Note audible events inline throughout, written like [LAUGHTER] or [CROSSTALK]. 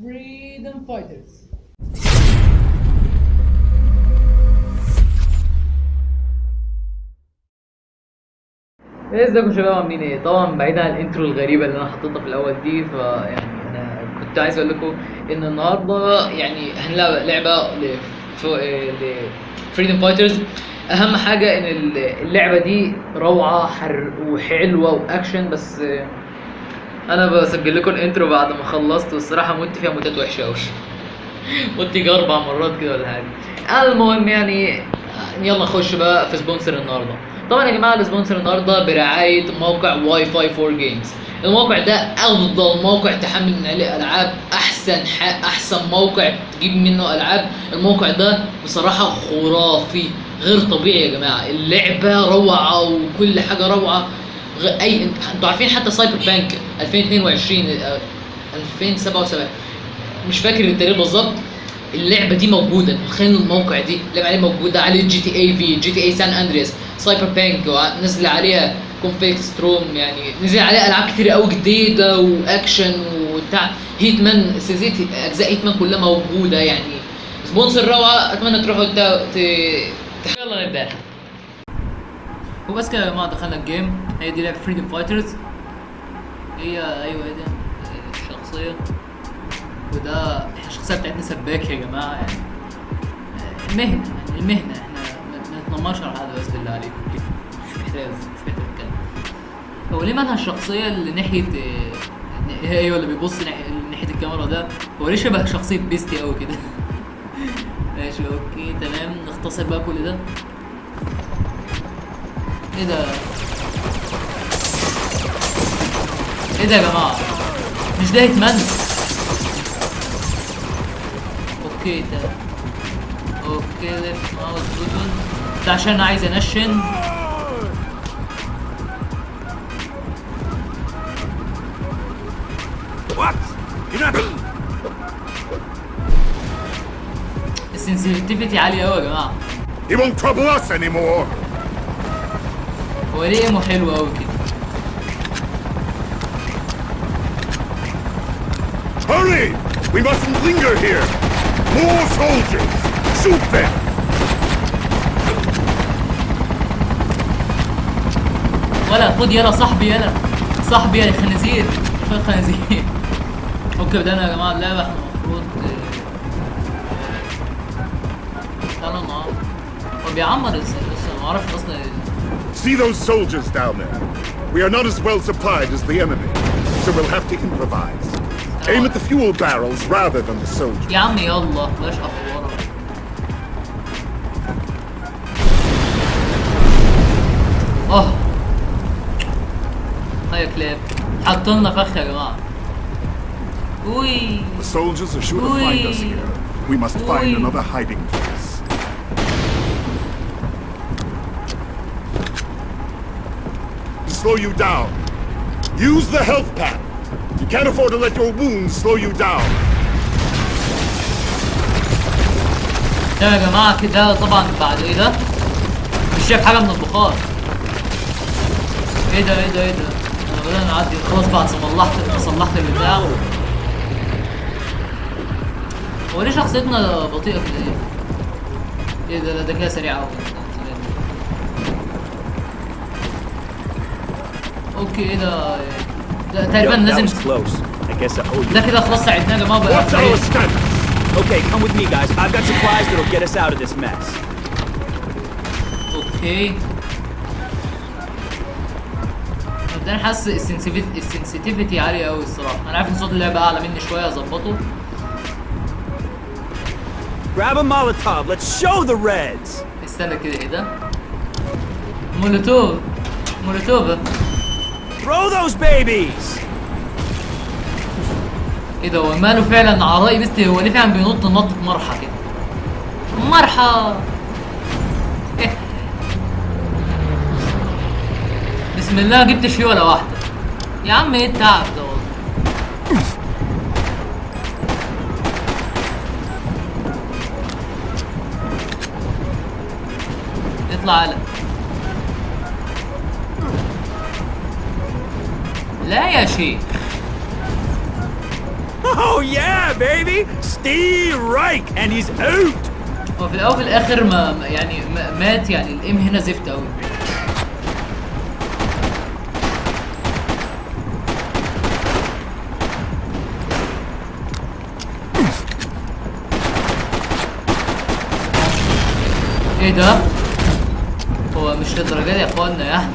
Freedom Fighters ازيكم شباب عاملين إيه؟ طبعا بعيد عن ال intro الغريبة اللي أنا حطيتها في الأول دي فيعني أنا كنت عايز أقول لكم إن النهارده يعني هنلعب لعبة ل Freedom Fighters أهم حاجة إن اللعبة دي روعة حر وحلوة وأكشن بس أنا بسجل لكم ال intro بعد ما خلصت والصراحة مت فيها موتات وحشة قوي مت يجي أربع مرات كده ولا حاجة. المهم يعني يلا نخش بقى في sponsor النهارده. طبعا يا جماعة ال sponsor النهارده برعاية موقع واي فاي 4 Games الموقع ده أفضل موقع تحمل من عليه ألعاب أحسن. أحسن موقع تجيب منه ألعاب. الموقع ده بصراحة خرافي غير طبيعي يا جماعة. اللعبة روعة وكل حاجة روعة. اي انت- أنتوا عارفين حتى Cyberpunk 2022 آه، 2077 مش فاكر التاريخ بالظبط. اللعبة دي موجودة. تخيلوا الموقع دي. اللعبه عليه موجودة عليه GTA V GTA San Andreas Cyberpunk نزل عليها Conflict Storm يعني نزل عليها ألعاب كتير قوي جديدة وأكشن وبتاع. Hitman سلسلة أجزاء Hitman كلها موجودة يعني. sponsor روعة. أتمنى تروحوا. يلا نبدأ. وبس كده يا جماعة دخلنا ال game. هي دي لعبة Freedom Fighters هي أيوه هي دي الشخصية. وده الشخصية بتاعتنا سباك يا جماعة يعني آه، مهنة يعني المهنه إحنا ما نتنمرش على حد بس بالله عليكم مش محتاج مش محتاج اتكلم هو ليه مالها الشخصية اللي ناحية أيوه اللي بيبص ناحية الكاميرا ده؟ هو ليه شبه شخصية بيستي قوي كده؟ [LAUGHS] ماشي okay تمام. نختصر بقى كل ده. إيه ده؟ إيه ده يا جماعة؟ مش ده Hitman okay ده. okay left mouse button ده عشان أنا عايز أنشن. ال sensitivity عالية قوي يا جماعة. He won't trouble us anymore. هو ليه ايمو حلو قوي كده Hurry! We mustn't linger here. More soldiers. Shoot them. ولا خد يلا صاحبي يلا صاحبي يا خنازير شوية خنازير [LAUGHS] أوكي بدأنا يا جماعة اللعبة إحنا المفروض آه، تعالوا نعمر هو بيعمر إزاي لسه ما أعرفش أصلا See those soldiers down there? We are not as well supplied as the enemy, so we'll have to improvise. Aim at the fuel barrels rather than the soldiers. يا عم يلا بلاش افوره اه هيا كلاب حطلنا فخ يا جماعة وي The soldiers are sure to find us Oi. here. We must find Oi. another hiding place. Slow you down. Use the health pack. You can't afford to let your wounds slow you down. يا جماعة كده طبعا بعد إيه ده؟ مش شايف حاجة من البخار إيه ده إيه ده إيه ده؟ أنا بدأنا نعدي خلاص بعد صلحت صلحت البتاع هو ليه شخصيتنا بطيئة كده إيه؟ إيه ده ده كده سريع أوي أوكي إيه ده؟ ده تقريبا لازم. ده كده خلاص ساعدناه يا جماعة بقى? Okay, come with me, guys. I've got supplies that'll get us out of this mess. okay مبدئيا حاسس ال sensitivity ال sensitivity عالية أوي الصراحة، أنا عارف إن صوت اللعبة أعلى مني شوية أظبطه، Grab a Molotov. Let's show the Reds. استنى كده إيه ده؟ مولوتوف مولوتوف Throw those babies. إيه ده هو ماله فعلا عراي بس هو ليه فعلا بينط نطة مرحى كده؟ مرحى. [LAUGHS] بسم الله ما جبتش فيه ولا واحدة يا عم إيه التعب ده والله اطلع على لا يا شيخ Oh yeah, baby! Steve Reich, and he's out! هو في الأول وفي الآخر ما يعني ما- مات يعني الإم هنا زفت قوي إيه ده؟ هو مش للدرجة دي يا اخوانا يعني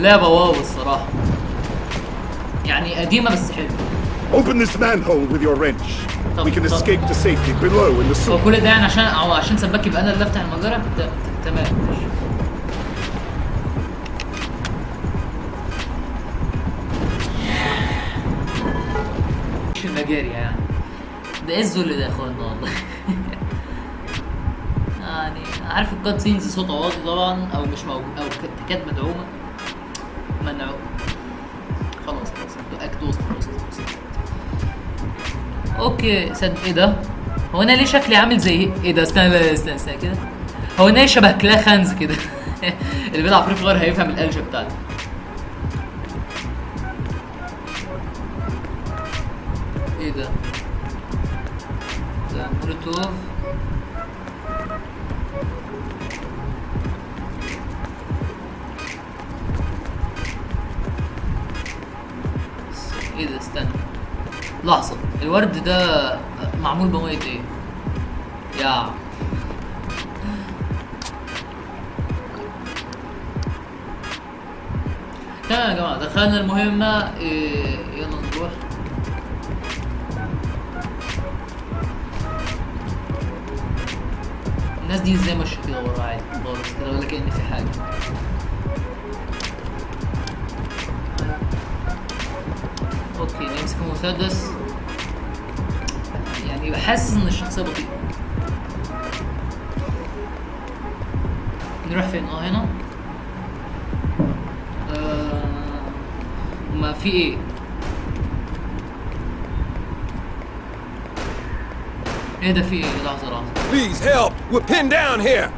اللعبه واو الصراحة. يعني قديمة بس حلوة. Open this manhole with your wrench. We can escape to safety below in the هو sewer. كل ده يعني عشان أو عشان سباك يبقى أنا اللي أفتح ت- تمام. ماشي مش المجاري يعني. ده إيه الذل ده يا اخوانا والله. [LAUGHS] يعني عارف ال cutscenes صوتها واطي طبعا أو مش موجود أو تكاد مدعومة. okay صد إيه ده؟ هو أنا ليه شكلي عامل زي إيه ده؟ استنى لا، استنى استنى كده. هو أنا شبه كلا خنز كده. [LAUGHS] اللي بيلعب Free Fire هيفهم القلشه بتاعتي. لحظة. الورد ده معمول بمية إيه؟ يا. تمام يا جماعة دخلنا المهمة. إيه يلا نروح. الناس دي إزاي ماشية كده ورا؟ عادي خالص كده ولا كأن في حاجة. اوكي نمسك المسدس يعني بحسس ان الشخصيه بطيئه نروح فين اه هنا آه ما في ايه ايه ده في ايه لحظه لحظه Please help! We're pinned down here!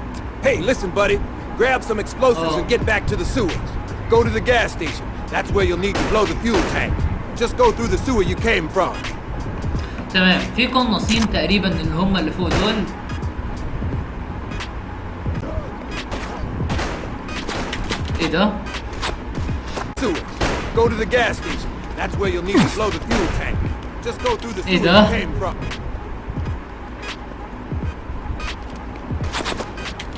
Hey, listen, buddy. Grab some explosives Oh. and get back to the sewers. Go to the gas station. That's where you'll need to blow the fuel tank. Just go through the sewer you came from. تمام في قناصين تقريبا اللي هم اللي فوق دول ايه ده Sewers. Go to the gas station. That's where you'll need to blow the fuel tank. Just go through the Hey, sewer duh. you came from.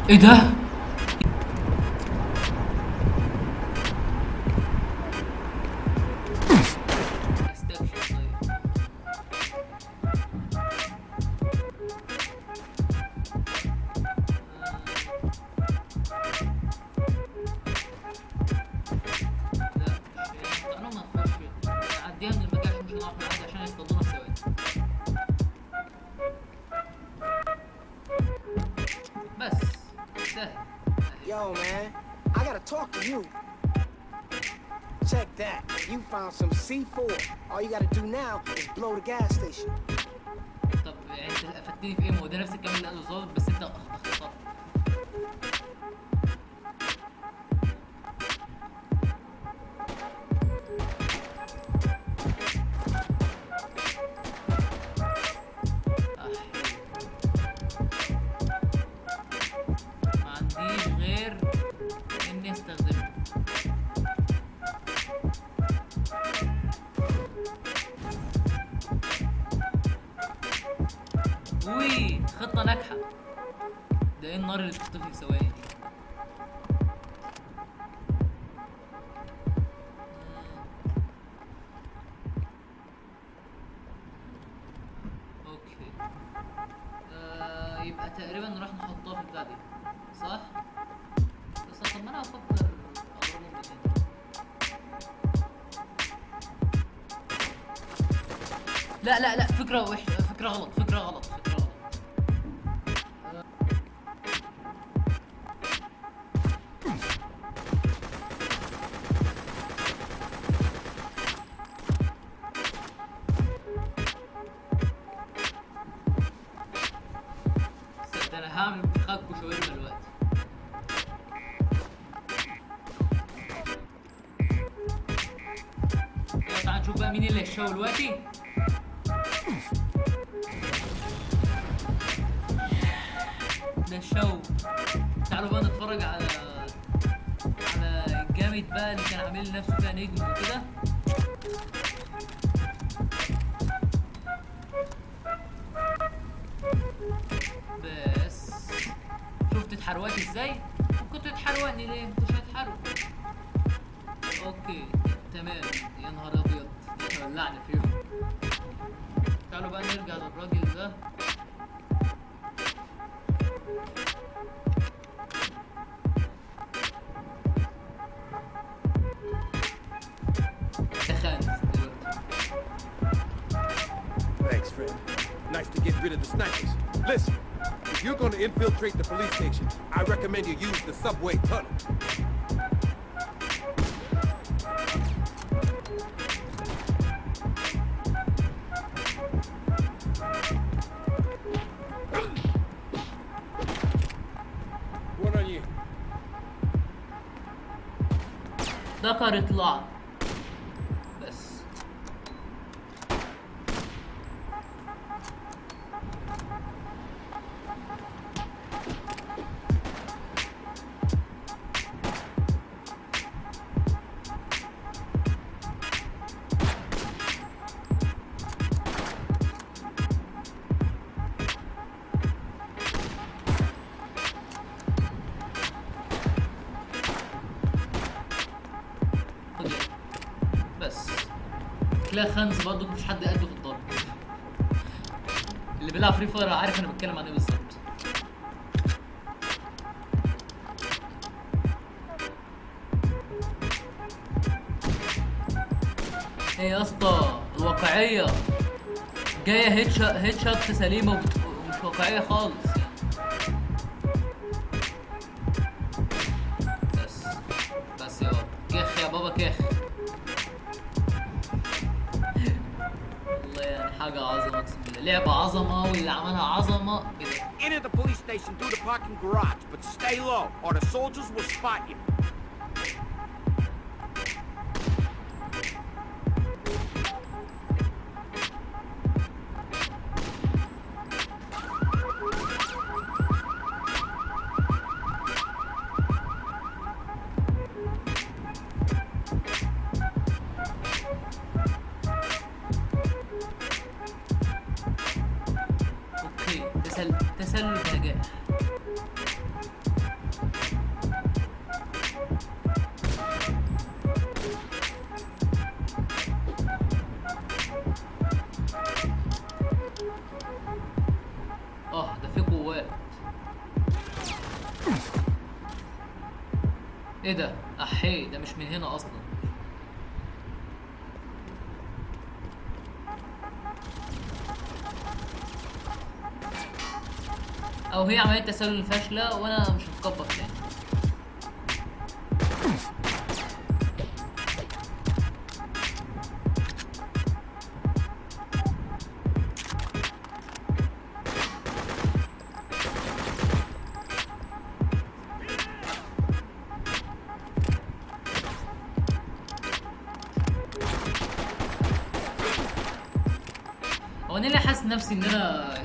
ايه ده Found some C4. All you gotta do now is blow the gas station. طب يعني انت افدتني في؟ ما هو ده نفس الكلام اللي قاله الظابط بس انت ناجحة. ده إيه النار اللي بتطفي في ثواني؟ هعمل فراخ وشاورما دلوقتي. يلا تعالى نشوف بقى مين اللي هيشاور دلوقتي. ده الشاور تعالوا بقى نتفرج على على الجامد بقى اللي كان عامل نفسه فيها نجم وكده. اتحروقت إزاي؟ كنت تحروقني ليه؟ مش هتحروق أوكي تمام يا نهار أبيض ولعني فيهم تعالوا بقى نرجع للراجل ده Thanks, friend. Nice to get rid of the snipers. Listen, you're gonna infiltrate the police station, I recommend you use the subway tunnel. One تلاقي خنز برضه مفيش حد قده في الضرب اللي بيلعب Free Fire عارف أنا بتكلم عن إيه بالظبط. إيه يا اسطى؟ headshot headshot سليمة وبت- ومش واقعية خالص. بس. بس يا بابا كيخ يا بابا كيخ. عظمة اقسم بالله لعبة عظمة واللي عملها عظمة كده Enter the police station through the parking garage, but stay low, or the soldiers will spot you. إيه ده؟ احي ده مش من هنا أصلا. أو هي عمليه تسلل فاشلة وأنا مش هتكبر تاني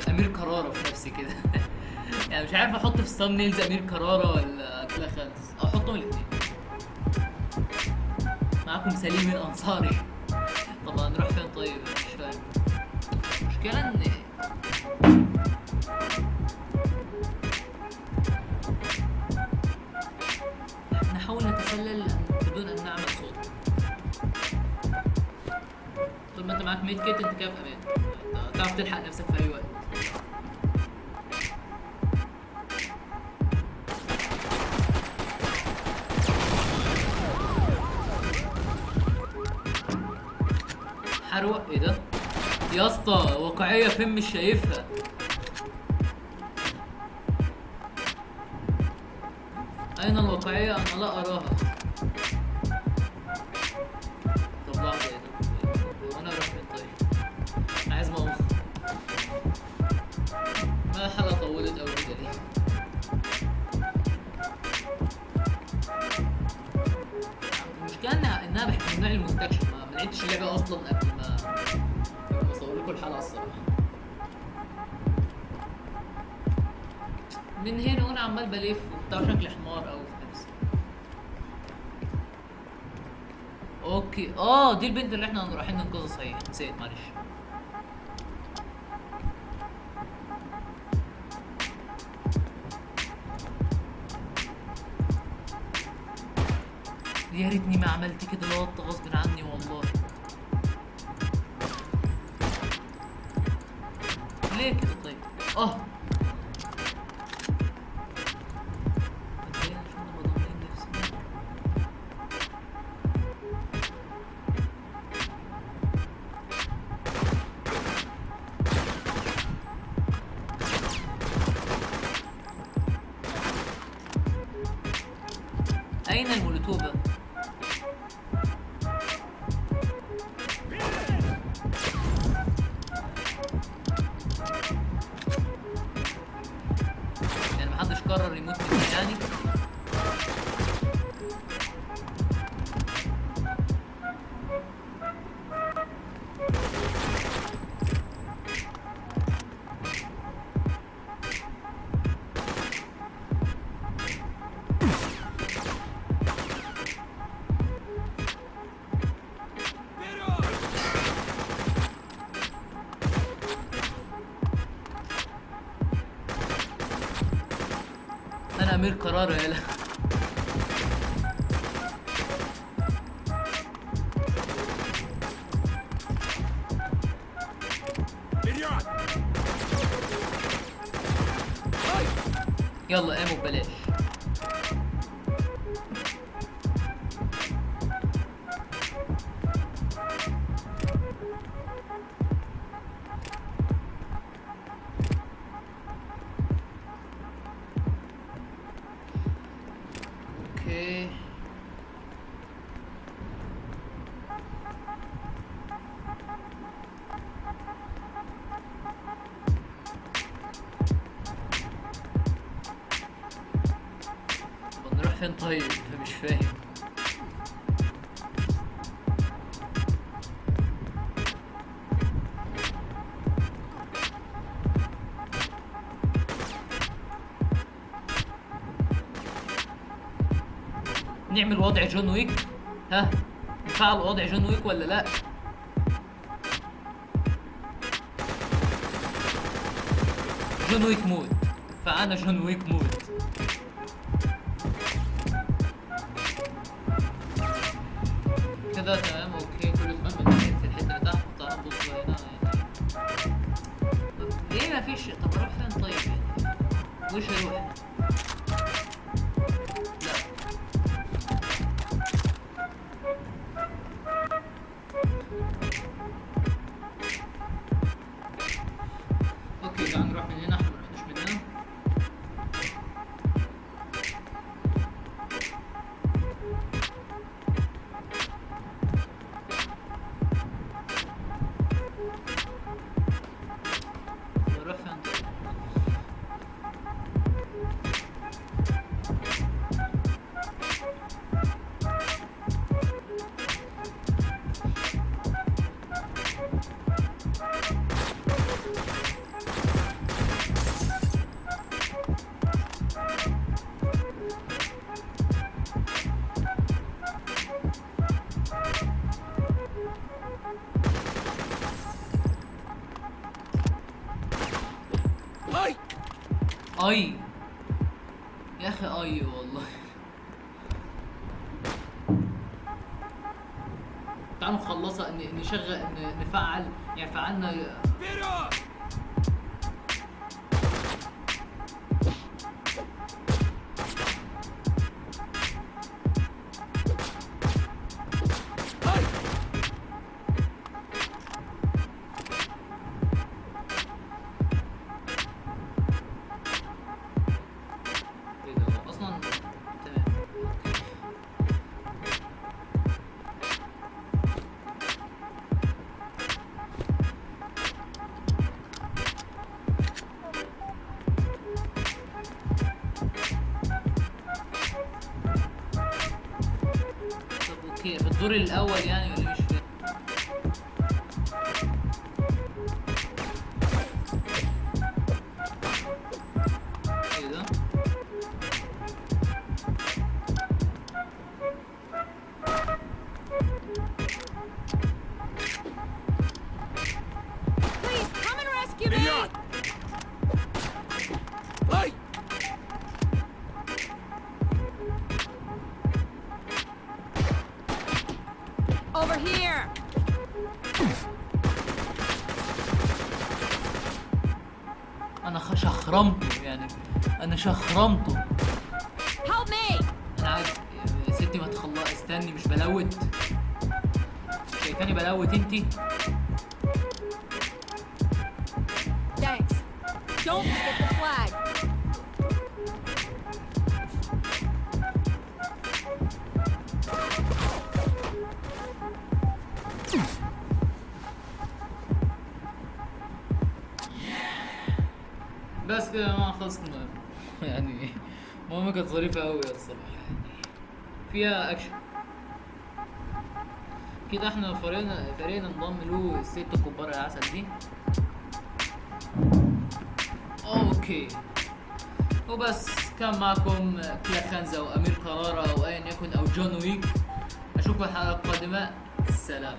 أمير كرارة في نفسي كده. [LAUGHS] يعني مش عارف أحط في الثامنيلز أمير كرارة ولا كلا خالص. أحطهم الاثنين معاكم سليم الأنصاري. [LAUGHS] طب هنروح فين طيب؟ مش فاهم المشكلة إن نحاول نتسلل ما انت معاك ميد كيت انت كده أمان تعرف تلحق نفسك في أي وقت. حروق إيه ده؟ يا اسطى واقعية فين مش شايفها. أين الواقعية؟ أنا لا أراها. الحلقة طولت قوي كده ليه المشكلة انها إنها بحب النوع المستكشف ما لعبتش اللعبه أصلا قبل ما اصور لكم الحلقة الصراحة. من هنا وأنا عمال بلف وبتاع شكل حمار قوي في نفسي. أوكي. آه دي البنت اللي إحنا رايحين ننقذها صحيح. نسيت معلش. يا ريتني ما عملت كده لقط غصب عني والله. ليه كده طيب؟ آه. امير قرار يالا أوكي نعمل وضع John Wick؟ ها؟ نفعل وضع John Wick ولا لا؟ John Wick mode فأنا John Wick mode كده تمام okay. كل سؤال من ناحية الحتة اللي تحت تعال نبص هنا. ليه فيش طب أروح فين طيب؟ يعني؟ وش أروح اي يا أخي اي والله تعالوا نخلصها نشغل نفعل يعني فعلنا الدور الأول يعني شخرمته يعني. أنا شخرمته! أنا عارف يا ستي ما تخلص استني مش بلوت. شايفاني بلوت أنتي؟ [LAUGHS] يعني ماما كانت ظريفة قوي الصراحه يعني فيها اكشن كده إحنا فريقنا فريقنا انضم له الست كبار العسل دي. okay. وبس كان معكم كلا خنزة وأمير قرارة أو ايا يكن أو John Wick. أشوفكم الحلقة القادمة. سلام.